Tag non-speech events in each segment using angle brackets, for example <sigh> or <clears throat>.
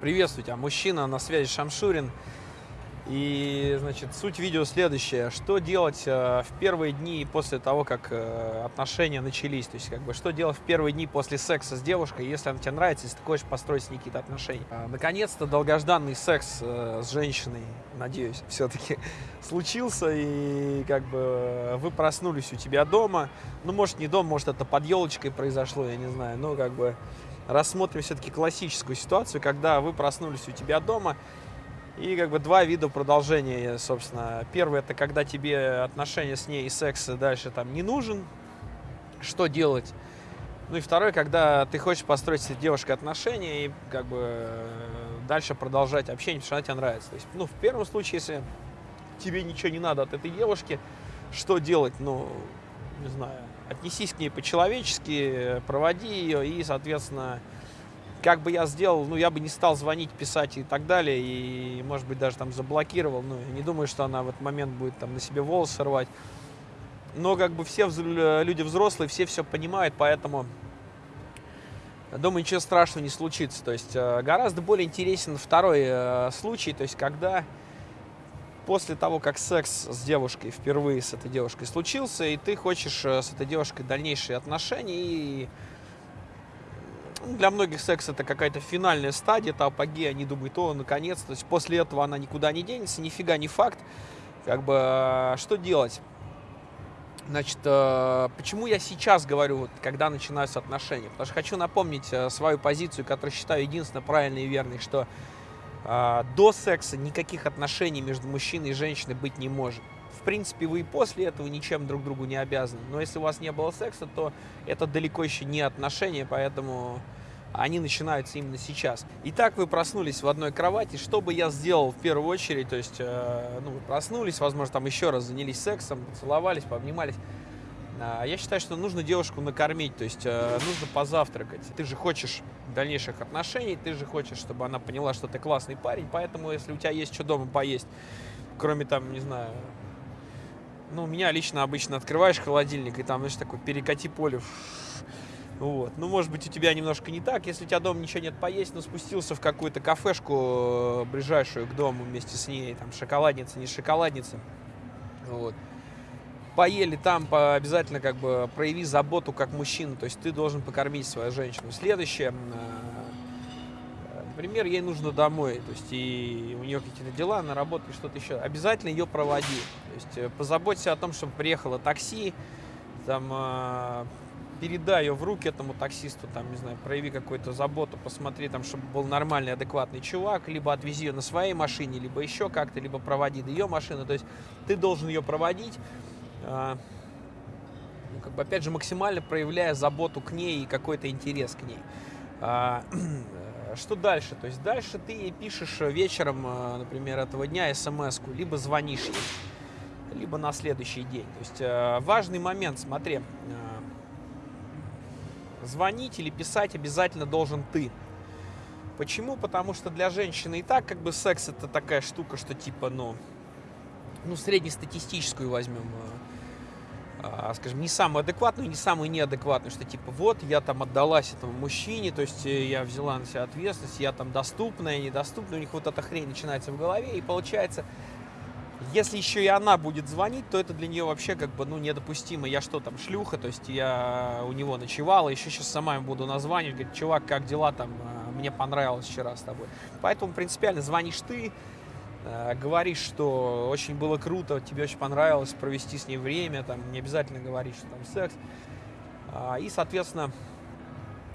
Приветствую тебя, мужчина, на связи Шамшурин. И, значит, суть видео следующая. Что делать э, в первые дни после того, как э, отношения начались? То есть, как бы, что делать в первые дни после секса с девушкой, если она тебе нравится, если ты хочешь построить с ней какие-то отношения? А, Наконец-то долгожданный секс э, с женщиной, надеюсь, все-таки <laughs> случился. И, как бы, вы проснулись у тебя дома. Ну, может, не дома, может, это под елочкой произошло, я не знаю. Но, как бы, рассмотрим все-таки классическую ситуацию, когда вы проснулись у тебя дома, и как бы два вида продолжения, собственно. Первый это когда тебе отношения с ней и секс дальше там не нужен, что делать. Ну и второй, когда ты хочешь построить с девушкой отношения и как бы дальше продолжать общение, потому что она тебе нравится. То есть, ну, в первом случае, если тебе ничего не надо от этой девушки, что делать? Ну, не знаю, отнесись к ней по-человечески, проводи ее и, соответственно, как бы я сделал, ну, я бы не стал звонить, писать и так далее, и, может быть, даже там заблокировал, ну, не думаю, что она в этот момент будет там на себе волосы рвать. Но, как бы, все люди взрослые, все все понимают, поэтому, думаю, ничего страшного не случится. То есть, э, гораздо более интересен второй э, случай, то есть, когда после того, как секс с девушкой впервые с этой девушкой случился, и ты хочешь э, с этой девушкой дальнейшие отношения, и для многих секс это какая-то финальная стадия, это апогея, они думают, о, наконец, то есть после этого она никуда не денется, нифига не факт. Как бы, э, что делать? Значит, э, почему я сейчас говорю, вот, когда начинаются отношения? Потому что хочу напомнить э, свою позицию, которую считаю единственно правильной и верной, что до секса никаких отношений между мужчиной и женщиной быть не может. В принципе, вы и после этого ничем друг другу не обязаны. Но если у вас не было секса, то это далеко еще не отношения, поэтому они начинаются именно сейчас. Итак, вы проснулись в одной кровати. Что бы я сделал в первую очередь? То есть, э, ну, вы проснулись, возможно, там еще раз занялись сексом, поцеловались, пообнимались. Э, я считаю, что нужно девушку накормить, то есть э, нужно позавтракать. Ты же хочешь дальнейших отношений, ты же хочешь, чтобы она поняла, что ты классный парень, поэтому если у тебя есть что дома поесть, кроме там, не знаю, ну, меня лично обычно открываешь холодильник, и там, знаешь, такой перекати поле, вот. Ну, может быть, у тебя немножко не так. Если у тебя дома ничего нет поесть, но спустился в какую-то кафешку, э, ближайшую к дому вместе с ней, там, шоколадница, не шоколадница. Вот. Поели там, обязательно как бы прояви заботу как мужчина. То есть ты должен покормить свою женщину. Следующее. Э, например, ей нужно домой, то есть и у нее какие-то дела на работу и что-то еще. Обязательно ее проводи. То есть э, позаботься о том, чтобы приехало такси, там передай ее в руки этому таксисту, там, не знаю, прояви какую-то заботу, посмотри, там, чтобы был нормальный, адекватный чувак, либо отвези ее на своей машине, либо еще как-то, либо проводи ее машины, то есть ты должен ее проводить, э, ну, как бы, опять же, максимально проявляя заботу к ней и какой-то интерес к ней. А, <clears throat> что дальше? То есть дальше ты ей пишешь вечером, а, например, этого дня смс-ку, либо звонишь ей, либо на следующий день. То есть важный момент, смотри, звонить или писать обязательно должен ты. Почему? Потому что для женщины и так как бы секс это такая штука, что типа, ну, ну среднестатистическую возьмем, а, скажем, не самую адекватную, не самую неадекватную, что типа вот я там отдалась этому мужчине, то есть э, я взяла на себя ответственность, я там доступная, недоступная, у них вот эта хрень начинается в голове, и получается если еще и она будет звонить, то это для нее вообще как бы, ну, недопустимо. Я что там, шлюха, то есть я у него ночевала, еще сейчас сама ему буду названивать, говорит, чувак, как дела там, а, мне понравилось вчера с тобой. Поэтому принципиально звонишь ты, а, говоришь, что очень было круто, тебе очень понравилось провести с ней время, там, не обязательно говорить, что там секс. А, и, соответственно,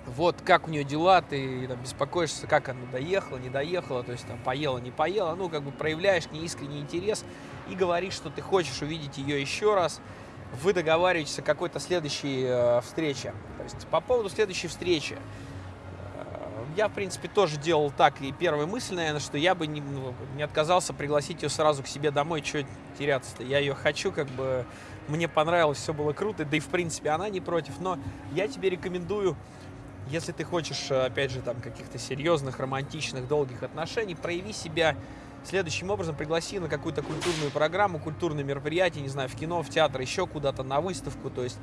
вот как у нее дела, ты там, беспокоишься, как она доехала, не доехала, то есть там поела, не поела, ну, как бы проявляешь к ней искренний интерес и говоришь, что ты хочешь увидеть ее еще раз, вы договариваетесь о какой-то следующей э, встрече. То есть по поводу следующей встречи, э, я, в принципе, тоже делал так, и первая мысль, наверное, что я бы не, ну, не отказался пригласить ее сразу к себе домой, что теряться-то, я ее хочу, как бы, мне понравилось, все было круто, да и, в принципе, она не против, но я тебе рекомендую если ты хочешь, опять же, там каких-то серьезных, романтичных, долгих отношений, прояви себя следующим образом, пригласи на какую-то культурную программу, культурное мероприятие, не знаю, в кино, в театр, еще куда-то, на выставку, то есть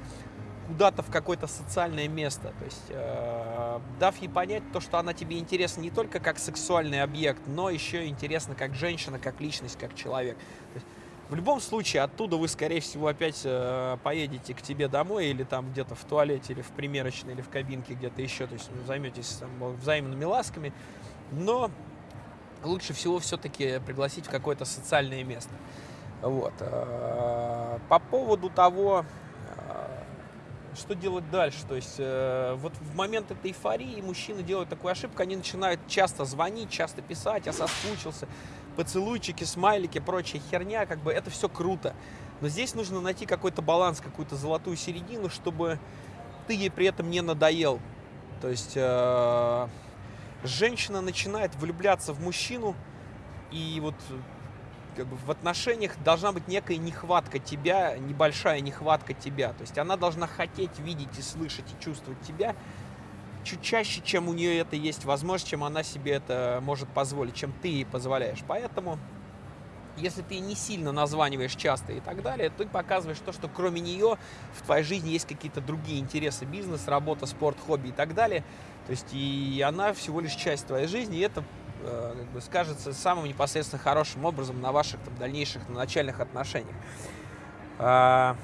куда-то в какое-то социальное место. То есть, э, дав ей понять то, что она тебе интересна не только как сексуальный объект, но еще интересна как женщина, как личность, как человек. То есть, в любом случае, оттуда вы, скорее всего, опять э, поедете к тебе домой или там где-то в туалете, или в примерочной, или в кабинке, где-то еще. То есть, ну, займетесь там, взаимными ласками. Но лучше всего все-таки пригласить в какое-то социальное место. Вот. Э, по поводу того, что делать дальше. То есть э, вот в момент этой эйфории мужчины делают такую ошибку, они начинают часто звонить, часто писать, я соскучился, поцелуйчики, смайлики, прочая херня, как бы это все круто. Но здесь нужно найти какой-то баланс, какую-то золотую середину, чтобы ты ей при этом не надоел. То есть э, женщина начинает влюбляться в мужчину, и вот как бы в отношениях должна быть некая нехватка тебя, небольшая нехватка тебя. То есть она должна хотеть видеть и слышать и чувствовать тебя чуть чаще, чем у нее это есть возможность, чем она себе это может позволить, чем ты ей позволяешь. Поэтому, если ты не сильно названиваешь часто и так далее, ты показываешь то, что кроме нее в твоей жизни есть какие-то другие интересы, бизнес, работа, спорт, хобби и так далее. То есть и она всего лишь часть твоей жизни, и это как бы, скажется самым непосредственно хорошим образом на ваших там, дальнейших на начальных отношениях. А,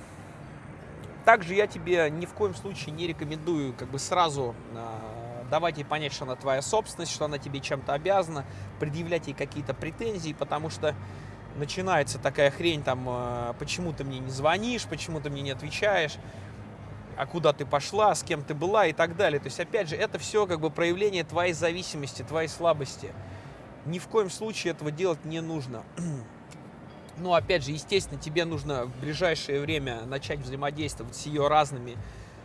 также я тебе ни в коем случае не рекомендую как бы сразу а, давать ей понять, что она твоя собственность, что она тебе чем-то обязана, предъявлять ей какие-то претензии, потому что начинается такая хрень, там, а, почему ты мне не звонишь, почему ты мне не отвечаешь, а куда ты пошла, с кем ты была и так далее. То есть, опять же, это все как бы проявление твоей зависимости, твоей слабости. Ни в коем случае этого делать не нужно. <clears throat> Ну, опять же, естественно, тебе нужно в ближайшее время начать взаимодействовать с ее разными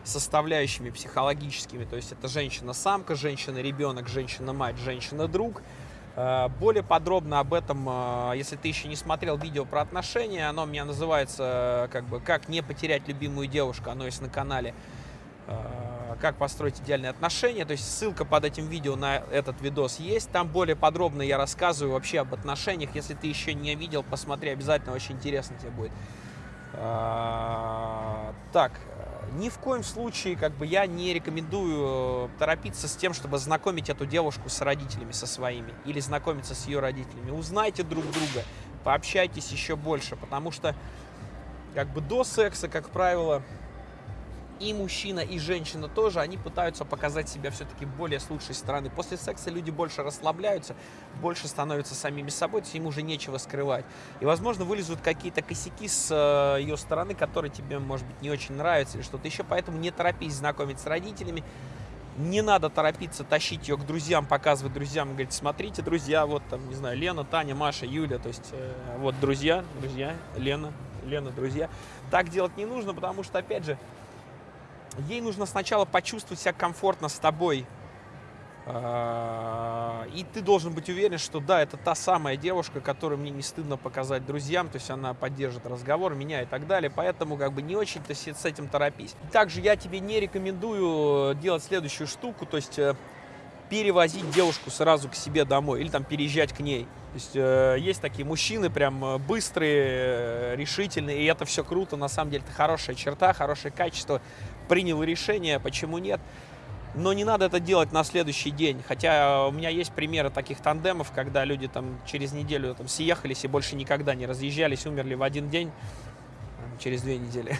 составляющими психологическими. То есть это женщина-самка, женщина-ребенок, женщина-мать, женщина-друг. Э, более подробно об этом, э, если ты еще не смотрел видео про отношения, оно у меня называется как бы «Как не потерять любимую девушку», оно есть на канале э, «Как построить идеальные отношения». То есть ссылка под этим видео на этот видос есть. Там более подробно я рассказываю вообще об отношениях. Если ты еще не видел, посмотри, обязательно очень интересно тебе будет. Так, ни в коем случае как бы я не рекомендую э, торопиться с тем, чтобы знакомить эту девушку с родителями со своими или знакомиться с ее родителями. Узнайте друг друга, пообщайтесь еще больше, потому что как бы до секса, как правило, и мужчина, и женщина тоже, они пытаются показать себя все-таки более с лучшей стороны. После секса люди больше расслабляются, больше становятся самими собой, им уже нечего скрывать. И, возможно, вылезут какие-то косяки с э, ее стороны, которые тебе, может быть, не очень нравятся или что-то еще, поэтому не торопись знакомить с родителями, не надо торопиться тащить ее к друзьям, показывать друзьям, говорить, смотрите, друзья, вот там, не знаю, Лена, Таня, Маша, Юля, то есть э, вот друзья, друзья, Лена, Лена, друзья. Так делать не нужно, потому что, опять же, ей нужно сначала почувствовать себя комфортно с тобой. А, и ты должен быть уверен, что да, это та самая девушка, которую мне не стыдно показать друзьям, то есть она поддержит разговор, меня и так далее, поэтому как бы не очень-то с этим торопись. Также я тебе не рекомендую делать следующую штуку, то есть э, перевозить девушку сразу к себе домой или там переезжать к ней. То есть э, есть такие мужчины прям э, быстрые, решительные, и это все круто, на самом деле это хорошая черта, хорошее качество принял решение, почему нет. Но не надо это делать на следующий день. Хотя у меня есть примеры таких тандемов, когда люди там через неделю там съехались и больше никогда не разъезжались, умерли в один день, через две недели.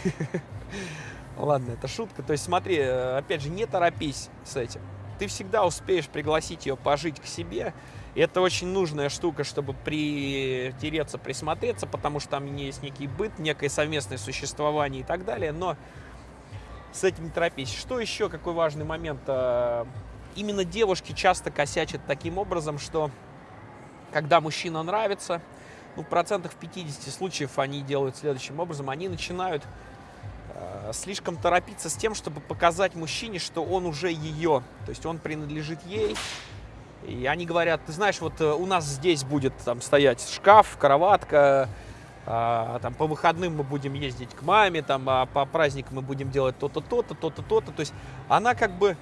<laughs> Ладно, это шутка. То есть смотри, э, опять же, не торопись с этим. Ты всегда успеешь пригласить ее пожить к себе. И это очень нужная штука, чтобы притереться, присмотреться, потому что там есть некий быт, некое совместное существование и так далее. Но с этим не торопись. Что еще, какой важный момент? Э, именно девушки часто косячат таким образом, что когда мужчина нравится, ну, в процентах в 50 случаев они делают следующим образом. Они начинают э, слишком торопиться с тем, чтобы показать мужчине, что он уже ее, то есть он принадлежит ей. И они говорят, ты знаешь, вот э, у нас здесь будет там стоять шкаф, кроватка, там по выходным мы будем ездить к маме, там, а по праздникам мы будем делать то-то, то-то, то-то, то-то. То есть она как бы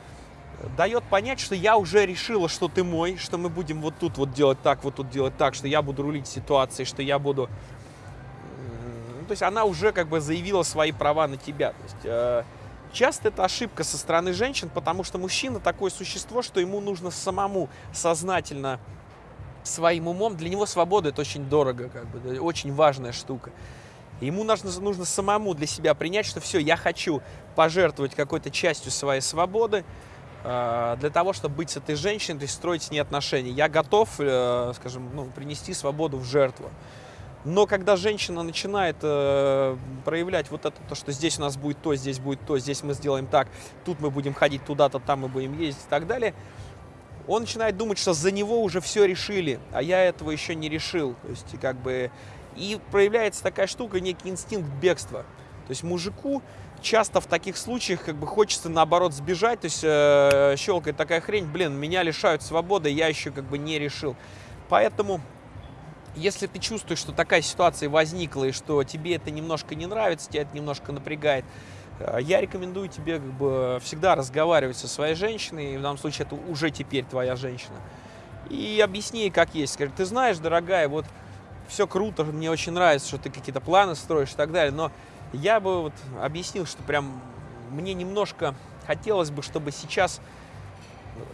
дает понять, что я уже решила, что ты мой, что мы будем вот тут вот делать так, вот тут делать так, что я буду рулить ситуацией, что я буду... То есть она уже как бы заявила свои права на тебя. То есть, э, Часто это ошибка со стороны женщин, потому что мужчина такое существо, что ему нужно самому сознательно своим умом. Для него свобода это очень дорого, как бы, очень важная штука. Ему нужно, нужно самому для себя принять, что все, я хочу пожертвовать какой-то частью своей свободы э, для того, чтобы быть с этой женщиной, то есть строить с ней отношения. Я готов, э, скажем, ну, принести свободу в жертву. Но когда женщина начинает э, проявлять вот это, то, что здесь у нас будет то, здесь будет то, здесь мы сделаем так, тут мы будем ходить туда-то, там мы будем ездить и так далее, он начинает думать, что за него уже все решили, а я этого еще не решил. То есть, как бы, и проявляется такая штука, некий инстинкт бегства. То есть мужику часто в таких случаях как бы хочется наоборот сбежать, то есть э, щелкает такая хрень, блин, меня лишают свободы, я еще как бы не решил. Поэтому если ты чувствуешь, что такая ситуация возникла, и что тебе это немножко не нравится, тебя это немножко напрягает, я рекомендую тебе как бы всегда разговаривать со своей женщиной, в данном случае это уже теперь твоя женщина, и объясни как есть. Скажи, ты знаешь, дорогая, вот все круто, мне очень нравится, что ты какие-то планы строишь и так далее, но я бы вот объяснил, что прям мне немножко хотелось бы, чтобы сейчас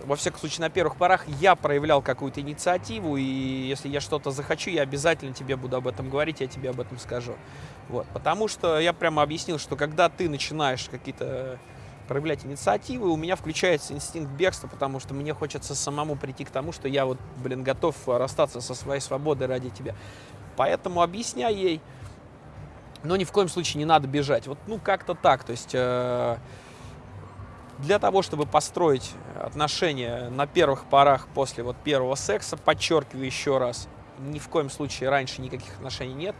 во всяком случае, на первых порах я проявлял какую-то инициативу, и если я что-то захочу, я обязательно тебе буду об этом говорить, я тебе об этом скажу. Вот. Потому что я прямо объяснил, что когда ты начинаешь какие-то проявлять инициативы, у меня включается инстинкт бегства, потому что мне хочется самому прийти к тому, что я вот, блин, готов расстаться со своей свободой ради тебя. Поэтому объясняй ей, но ни в коем случае не надо бежать. Вот, ну, как-то так, то есть... Э для того, чтобы построить отношения на первых порах после вот первого секса, подчеркиваю еще раз, ни в коем случае раньше никаких отношений нет,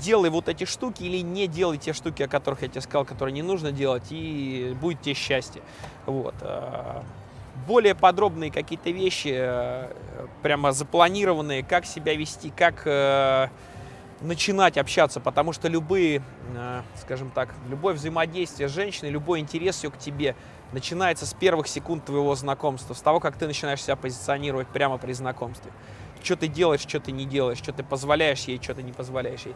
делай вот эти штуки или не делай те штуки, о которых я тебе сказал, которые не нужно делать, и будет тебе счастье. Вот. А, более подробные какие-то вещи, э, прямо запланированные, как себя вести, как э, начинать общаться, потому что любые, э, скажем так, любое взаимодействие с женщиной, любой интерес ее к тебе – начинается с первых секунд твоего знакомства, с того, как ты начинаешь себя позиционировать прямо при знакомстве. Что ты делаешь, что ты не делаешь, что ты позволяешь ей, что ты не позволяешь ей.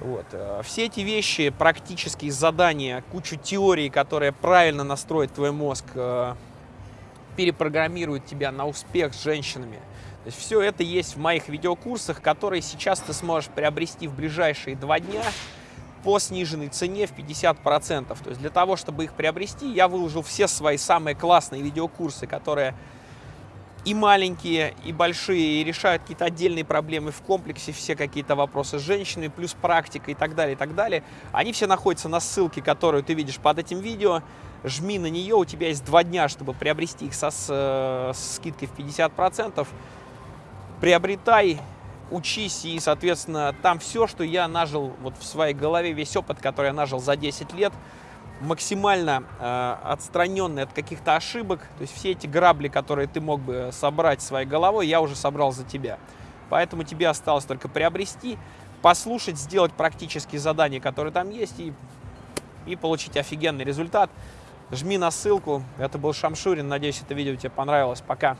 Вот. Э, все эти вещи, практические задания, кучу теорий, которые правильно настроят твой мозг, э, перепрограммируют тебя на успех с женщинами. То есть все это есть в моих видеокурсах, которые сейчас ты сможешь приобрести в ближайшие два дня по сниженной цене в 50%. То есть для того, чтобы их приобрести, я выложил все свои самые классные видеокурсы, которые и маленькие, и большие, и решают какие-то отдельные проблемы в комплексе, все какие-то вопросы с женщинами, плюс практика и так далее, и так далее. Они все находятся на ссылке, которую ты видишь под этим видео. Жми на нее, у тебя есть два дня, чтобы приобрести их со, с, э, с скидкой в 50%. Приобретай, учись, и, соответственно, там все, что я нажил вот в своей голове, весь опыт, который я нажил за 10 лет, максимально э, отстраненный от каких-то ошибок, то есть все эти грабли, которые ты мог бы собрать своей головой, я уже собрал за тебя. Поэтому тебе осталось только приобрести, послушать, сделать практические задания, которые там есть, и, и получить офигенный результат. Жми на ссылку. Это был Шамшурин. Надеюсь, это видео тебе понравилось. Пока.